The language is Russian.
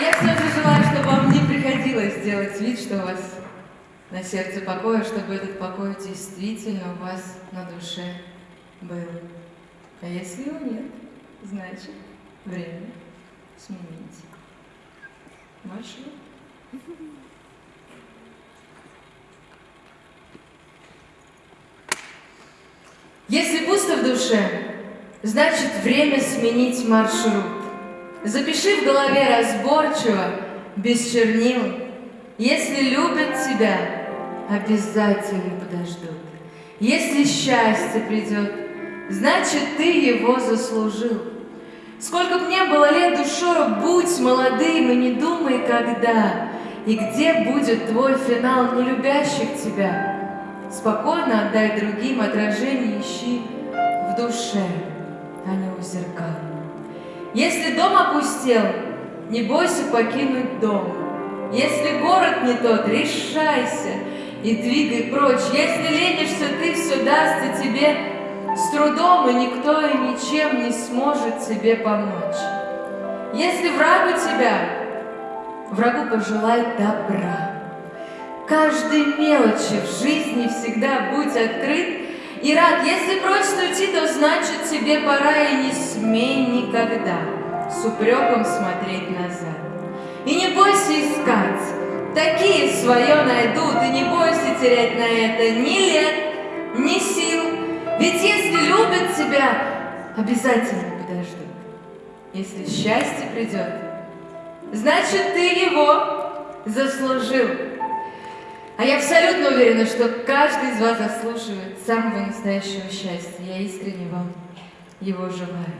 Я все же желаю, чтобы вам не приходилось делать вид, что у вас на сердце покоя, чтобы этот покой действительно у вас на душе был. А если его нет, значит, время сменить маршрут. Если пусто в душе, значит время сменить маршрут. Запиши в голове разборчиво, без чернил. Если любят тебя, обязательно подождут. Если счастье придет, значит ты его заслужил. Сколько б не было лет душою, будь молодым и не думай, когда и где будет твой финал нелюбящих тебя. Спокойно отдай другим отражение ищи в душе, Если дом опустел, не бойся покинуть дом. Если город не тот, решайся и двигай прочь. Если ленишься, ты все дастся тебе с трудом, и никто и ничем не сможет тебе помочь. Если враг у тебя, врагу пожелай добра. Каждой мелочи в жизни всегда будь открыт и рад. Если просит уйти, то значит тебе пора, и не смей никогда с упреком смотреть назад. И не бойся искать, такие свое найдут, и не бойся терять на это ни лет, ни сил. Ведь если любят тебя, обязательно подождут. Если счастье придет, значит ты его заслужил. А я абсолютно уверена, что каждый из вас заслуживает самого настоящего счастья. Я искренне вам его желаю.